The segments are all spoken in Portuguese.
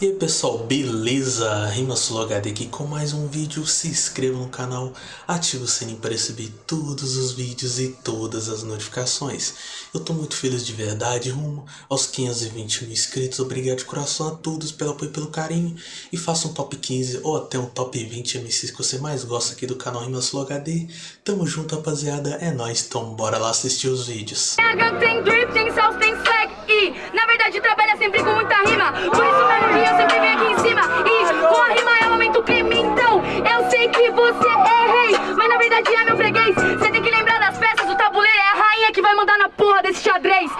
E aí pessoal, beleza? RimaSuloHD aqui com mais um vídeo, se inscreva no canal, ative o sininho para receber todos os vídeos e todas as notificações. Eu tô muito feliz de verdade, rumo aos 520 mil inscritos, obrigado de coração a todos pelo apoio e pelo carinho. E faça um top 15 ou até um top 20 MCs que você mais gosta aqui do canal RimaSuloHD. Tamo junto rapaziada, é nóis, então bora lá assistir os vídeos. Tem na verdade trabalha sempre com muita rima, por isso mesmo eu sempre venho aqui em cima. E com a rima eu aumento o crime Então eu sei que você é rei. Mas na verdade é meu freguês. Você tem que lembrar das peças O tabuleiro. É a rainha que vai mandar na porra desse xadrez.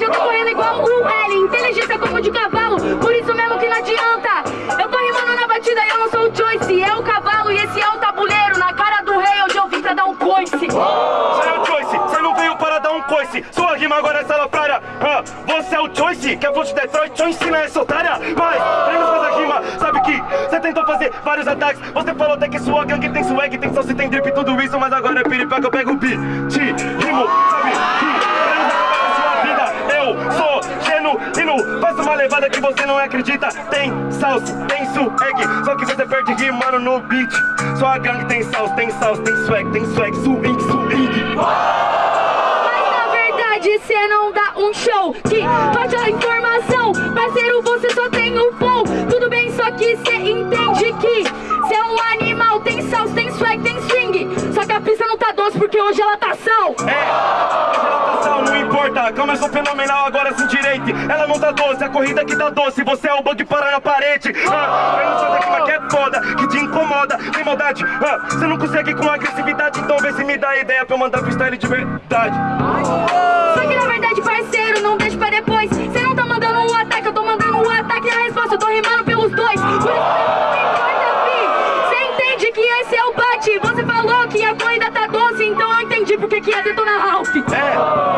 Eu tô correndo igual o L Inteligência como de cavalo. Por isso mesmo que não adianta. Eu tô Que é flow de Detroit Te ensina essa otária. Mas, vamos fazer rima Sabe que você tentou fazer vários ataques. Você falou até que sua gangue tem swag Tem só se tem drip tudo isso Mas agora é piripaca, eu pego o beat Rimo, sabe que Eu sou genuíno Faço uma levada que você não acredita. Tem salsa, tem swag Só que você perde rimando no beat. Sua gangue tem salsa, tem salsa, tem swag Tem swag, swing, swing. Cê não dá um show Que pode a informação. Parceiro, você só tem um flow. Tudo bem, só que cê entende que Cê é um animal, tem salsa, tem swag, tem swing. Só que a pista não tá doce porque hoje ela tá sal. É, hoje ela tá sal, não importa. Começou fenomenal, agora sem direito Ela não tá doce, a corrida que tá doce. Você é o bug para na parede. Ah, Eu não sou daqui, mas que maldade. Ah, Você não consegue com agressividade Então vê se me dá ideia pra eu mandar freestyle de verdade. Só que na verdade, parceiro, não deixa pra depois. Cê não tá mandando um ataque, eu tô mandando um ataque E a resposta, eu tô rimando pelos dois. Por isso esse é o bate. Você falou que a corrida tá doce Então eu entendi porque que é Detona Ralph. É,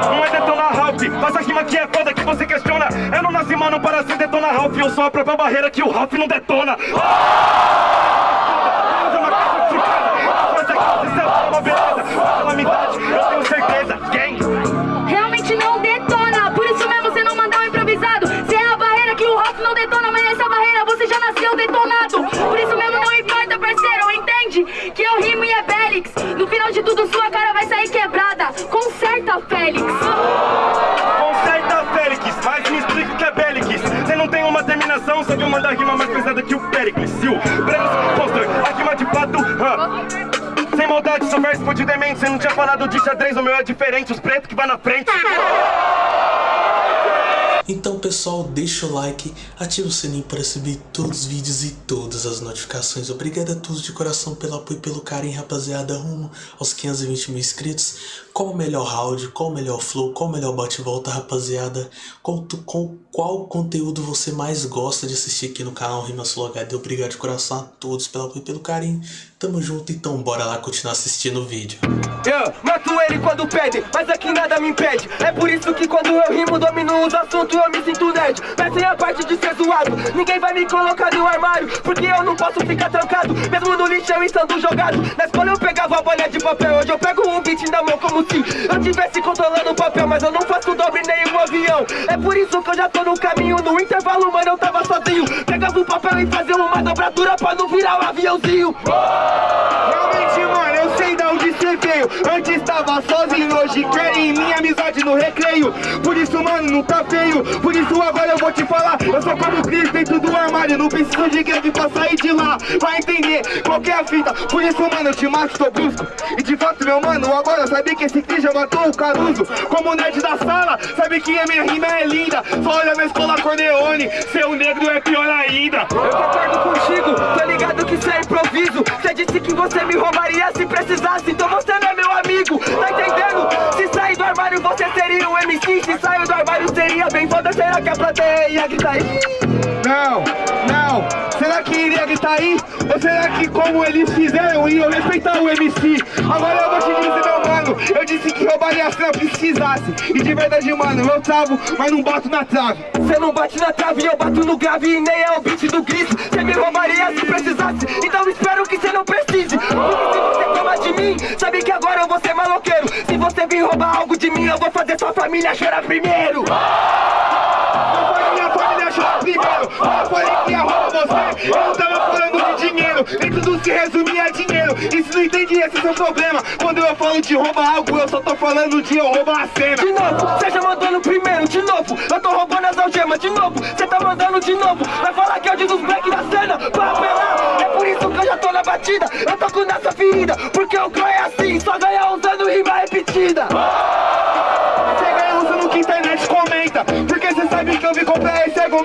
não é Detona Ralph. Faz a rima que é foda que você questiona. Eu não nasci mano para ser Detona Ralph. Eu sou a própria barreira que o Ralph não detona. Eu o Brenos Foster, a rima de fato huh? Sem maldade, seu verso de demente Você não tinha falado de xadrez, o meu é diferente Os pretos que vai na frente então pessoal, deixa o like, ativa o sininho para receber todos os vídeos e todas as notificações. Obrigado a todos de coração pelo apoio e pelo carinho, rapaziada, rumo aos 520 mil inscritos. Qual o melhor round, qual o melhor flow, qual o melhor bate-volta, rapaziada? Qual, qual, qual conteúdo você mais gosta de assistir aqui no canal RimaSuloHD? Obrigado de coração a todos pelo apoio e pelo carinho. Tamo junto, então bora lá continuar assistindo o vídeo. Eu mato ele quando pede, mas aqui nada me impede É por isso que quando eu rimo domino os assuntos eu me sinto nerd Pensem a parte de ser zoado, ninguém vai me colocar no armário Porque eu não posso ficar trancado, mesmo no lixo eu estando jogado Na escola eu pegava a bolha de papel, hoje eu pego um beat na mão como se eu tivesse controlando o papel Mas eu não faço dobre nem um avião. É por isso que eu já tô no caminho, no intervalo mano eu tava sozinho. Pegava o papel e fazia uma dobradura pra não virar o um aviãozinho. Realmente, mano, eu sei da onde cê veio. Antes tava sozinho, hoje querem minha amizade no recreio. Por isso, mano, não tá feio. Por isso agora eu vou te falar. Eu sou como Cris dentro do armário. Não preciso de greve pra sair de lá. Vai entender qual é a fita. Por isso, mano, eu te mato, tô brusco. E de fato, meu mano, agora sabe que esse Cris já matou o Caruso Como nerd da sala, sabe que a minha rima é linda Só olha minha escola Corleone Seu negro é pior ainda. Eu concordo contigo, tô ligado que isso é improviso. Cê disse que você me roubaria se precisasse Então você não é meu amigo, tá entendendo? Se sair do armário você seria um MC Se sair do armário seria bem foda. Será que a plateia ia gritar? Não, não Será que iria gritar aí? Ou será que como eles fizeram iam respeitar o MC? Agora eu vou te dizer meu mano Eu disse que roubaria se eu precisasse E de verdade mano, eu travo, mas não bato na trave Cê não bate na trave, eu bato no grave E nem é o beat do grito Cê me roubaria se precisasse Então espero que cê não precise Porque se você toma de mim Sabe que agora eu vou ser maloqueiro Se você vir roubar algo de mim Eu vou fazer sua família chorar primeiro. Falei que ia roubar você. Eu não tava falando de dinheiro. Nem tudo se resumia a dinheiro. E se não entende, esse é seu problema. Quando eu falo de roubar algo, eu só tô falando de eu roubar a cena. De novo, seja mandando primeiro, de novo. Eu tô roubando as algemas, de novo. Cê tá mandando de novo. Vai falar que é o Jesus Black da cena. Pra apelar. É por isso que eu já tô na batida. Eu tô com nessa ferida. Porque o Clã é assim, só ganha usando rima repetida.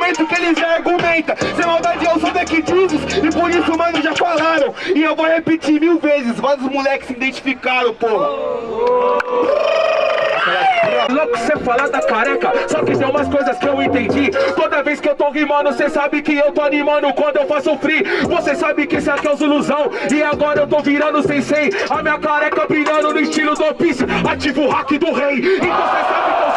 Argumento que eles já argumentam. Sem maldade eu sou daqui E por isso, mano, já falaram. E eu vou repetir mil vezes Vários moleques se identificaram, porra Louco cê falar da careca, só que tem umas coisas que eu entendi. Toda vez que eu tô rimando, cê sabe que eu tô animando quando eu faço free. Você sabe que esse aqui é o Zuluzão E agora eu tô virando sensei. A minha careca brilhando no estilo do Piece Ativo o hack do rei. E você sabe que eu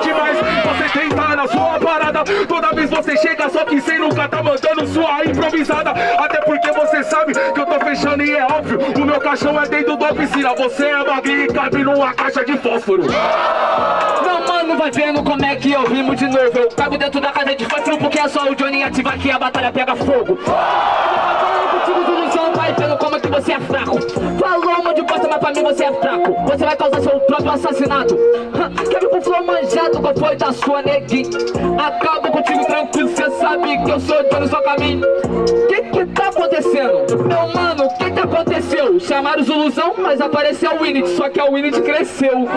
demais. Você tenta na sua parada. Toda vez você chega, só que cê nunca tá mandando sua improvisada. Até porque você sabe que eu tô fechando e é óbvio. O meu caixão é dentro da piscina. Você é magrinho e cabe numa caixa de fósforo. Meu mano, vai vendo como é que eu rimo de novo. Eu cabo dentro da casa de fósforo porque é só o Johnny ativar que a batalha pega fogo. Falando contigo do Luciano, vai vendo como é que você é fraco pra mim você é fraco. Você vai causar seu próprio assassinato. Quer vir com manjado, qual foi da sua neguinha Acabo contigo tranquilo, cê sabe que eu sou de no seu caminho Que que tá acontecendo? Meu mano, o que que aconteceu? Chamaram os ilusão, mas apareceu o Winnet, só que a Winnet cresceu.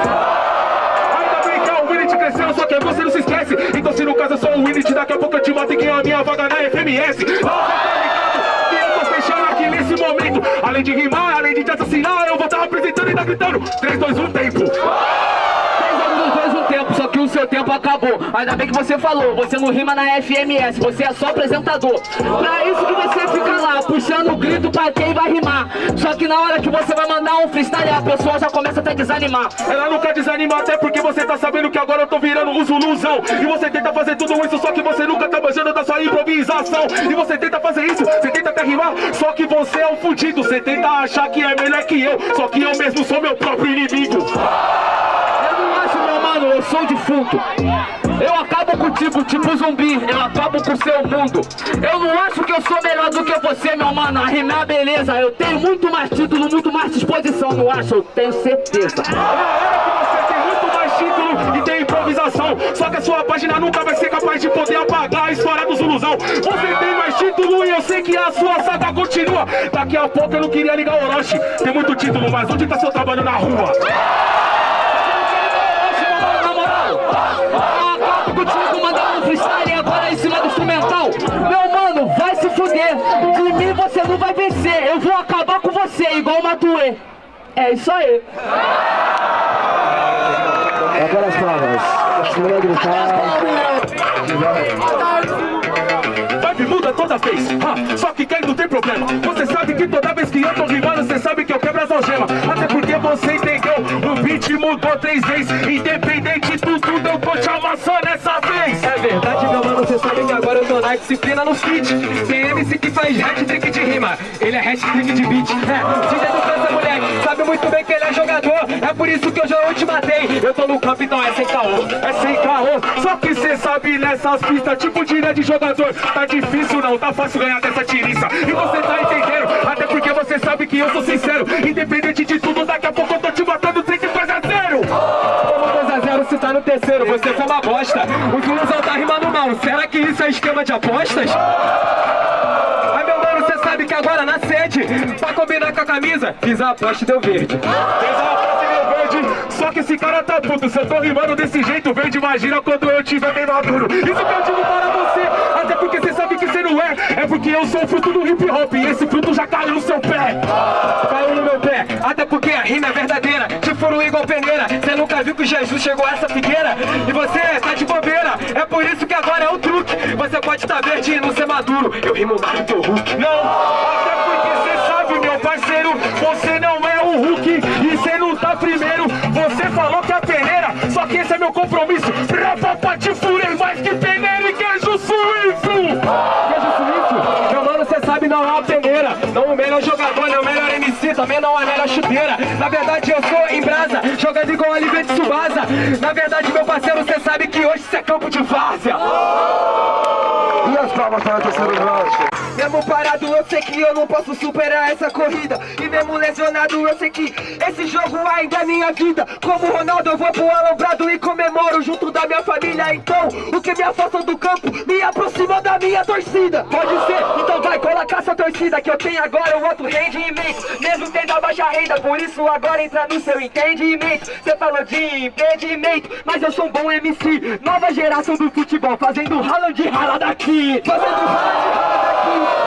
É o crescendo, só que você não se esquece. Então se no caso eu sou o Winnet, daqui a pouco eu te mato e ganho a minha vaga na FMS você tá ligado? Eu tô fechando aqui nesse momento Além de rimar, além de te assassinar, eu vou estar apresentando e tá gritando. 3, 2, 1, tempo. Três anos dos dois um tempo, só que o seu tempo acabou. Ainda bem que você falou, você não rima na FMS, você é só apresentador. Pra isso que você fica lá, puxando o grito pra quem vai rimar. Só que na hora que você vai mandar um freestyle, a pessoa já começa até a desanimar. Ela nunca desanima até porque você tá sabendo que agora eu tô virando o Zuluzão. E você tenta fazer tudo isso, só que você nunca tá manjando da sua improvisação. E você tenta fazer isso, você tenta até rimar Só que você é um fudido, você tenta achar que é melhor que eu. Só que eu mesmo sou meu próprio inimigo. Eu não acho, meu mano, eu sou defunto. Eu acabo contigo, tipo zumbi, eu acabo com seu mundo. Eu não acho que eu sou melhor do que você, meu mano. A rimar, beleza, eu tenho muito mais título, muito mais disposição Não acho, eu tenho certeza Só que a sua página nunca vai ser capaz de poder apagar a história do Zuluzão Você tem mais título e eu sei que a sua saga continua. Daqui a pouco eu não queria ligar o Orochi. Tem muito título, mas onde tá seu trabalho na rua? Contigo mandando um freestyle agora em cima do instrumental Meu mano, vai se fuder, de mim você não vai vencer. Eu vou acabar com você, igual o Matuê. É isso aí Agora as palmas. Continua a gritar. Toda vez, ah, só que quem não tem problema. Você sabe que toda vez que eu tô rimando Você sabe que eu quebro as algemas. Até porque você entendeu, o beat mudou três vezes. Independente de tudo, eu tô te amassando essa vez. É verdade, meu mano, você sabe que agora eu tô na disciplina no feat Tem MC que faz hat-trick de rima, ele é hat-trick de beat. É, DJ do França, moleque, sabe muito bem que ele é jogador. É por isso que eu te matei. Eu tô no campo, então é sem caô É sem caô, só que cê sabe nessas pistas Tipo de ilha de jogador, tá difícil não, tá fácil ganhar dessa tiriça. E você tá entendendo, até porque você sabe que eu sou sincero. Independente de tudo, daqui a pouco eu tô te matando 32 a 0 Como 2x0 se tá no terceiro, você foi uma bosta. O Zuluzão tá rimando mal, será que isso é esquema de apostas? Camisa, fiz a aposta e deu verde. Fez uma frase meu verde, só que esse cara tá puto Se eu tô rimando desse jeito, verde, imagina quando eu tiver bem maduro. Isso que eu digo para você, até porque você sabe que você não é É porque eu sou o fruto do hip hop e esse fruto já caiu no seu pé. Caiu no meu pé, até porque a rima é verdadeira Te furo igual peneira, cê nunca viu que Jesus chegou a essa figueira? E você tá de bobeira, é por isso que agora é o truque. Você pode estar verde e não ser maduro, eu rimo mais que o Hulk. Não, até porque você meu compromisso. Pra te furei mais que peneira e queijo suíço. Queijo suíço, meu mano, cê sabe não é uma peneira Não o melhor jogador, nem o melhor MC, também não anel na chuteira Na verdade eu sou em brasa, jogando igual a Liga de Subasa Na verdade meu parceiro, cê sabe que hoje cê é campo de várzea E as palmas para o terceiro round? Mesmo parado, eu sei que eu não posso superar essa corrida. E mesmo lesionado, eu sei que esse jogo ainda é minha vida. Como Ronaldo, eu vou pro alambrado e comemoro junto da minha família. Então, o que me afasta do campo, me aproxima da minha torcida. Pode ser, então vai, colocar essa torcida Que eu tenho agora um outro rendimento. Mesmo tendo a baixa renda, por isso agora entra no seu entendimento. Você falou de empreendimento, mas eu sou um bom MC Nova geração do futebol, fazendo rala de rala daqui. Fazendo rala de rala daqui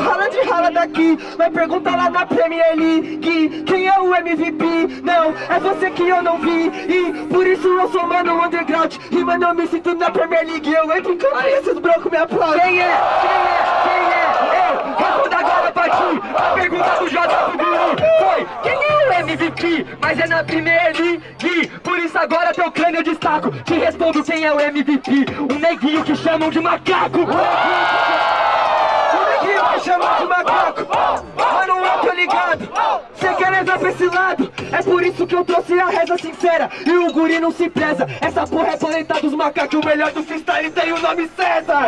Rala de rala daqui Vai perguntar lá na Premier League Quem é o MVP? Não, é você que eu não vi E por isso eu sou mano underground E mano eu me sinto na Premier League Eu entro em campo e esses brancos me aplaudem Quem é? Quem é? Quem é? Eu respondo agora pra ti A pergunta do J pro Guru Foi, quem é o MVP? Mas é na Premier League Por isso agora teu crânio eu destaco Te respondo quem é o MVP O neguinho que chamam de macaco o neguinho me chama de macaco. Mano, eu tô ligado? Cê quer levar pra esse lado. É por isso que eu trouxe a reza sincera. E o guri não se preza. Essa porra é planeta dos macacos. O melhor do freestyle tem o nome César.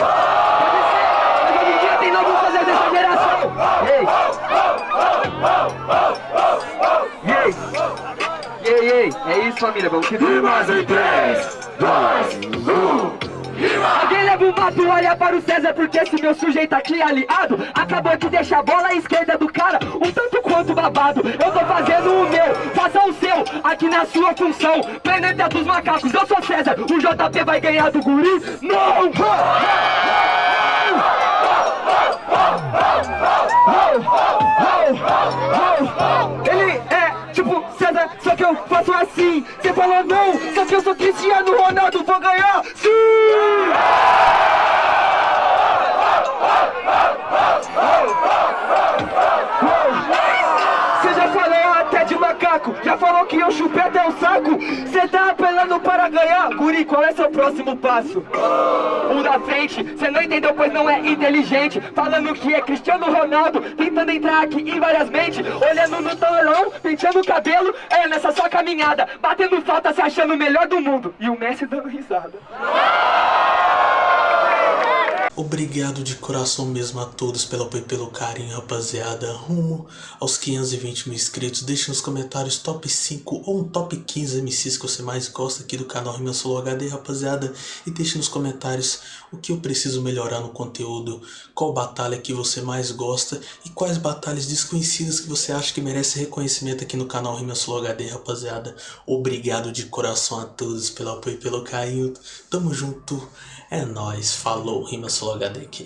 Mas hoje em dia tem novo fazer dessa geração. Ei. Ei Ei, ei, é isso família, vamos que Mais em 3, 2, 1 Alguém leva o mato, olha para o César Porque esse meu sujeito aqui aliado. Acabou de deixar a bola à esquerda do cara Um tanto quanto babado. Eu tô fazendo o meu, faça o seu Aqui na sua função. Planeta dos macacos, eu sou César O JP vai ganhar do guri? Não! Ele é tipo César, só que eu faço assim. Você falou não, só que eu sou Cristiano Ronaldo Vou ganhar, sim! Você já falou até de macaco Já falou que eu chupei até o saco Cê apelando para ganhar. Guri, qual é seu próximo passo? O da frente, cê não entendeu pois não é inteligente. Falando que é Cristiano Ronaldo Tentando entrar aqui em várias mentes. Olhando no telão, penteando o cabelo. É nessa sua caminhada. Batendo falta, se achando o melhor do mundo. E o Messi dando risada Obrigado de coração mesmo a todos pelo apoio e pelo carinho, rapaziada. Rumo aos 520 mil inscritos. Deixe nos comentários top 5 ou um top 15 MCs que você mais gosta aqui do canal Rima Solo HD, rapaziada. E deixe nos comentários o que eu preciso melhorar no conteúdo, qual batalha que você mais gosta e quais batalhas desconhecidas que você acha que merece reconhecimento aqui no canal Rima Solo HD, rapaziada. Obrigado de coração a todos pelo apoio e pelo carinho. Tamo junto. É nóis, falou, Rima Solo HD aqui.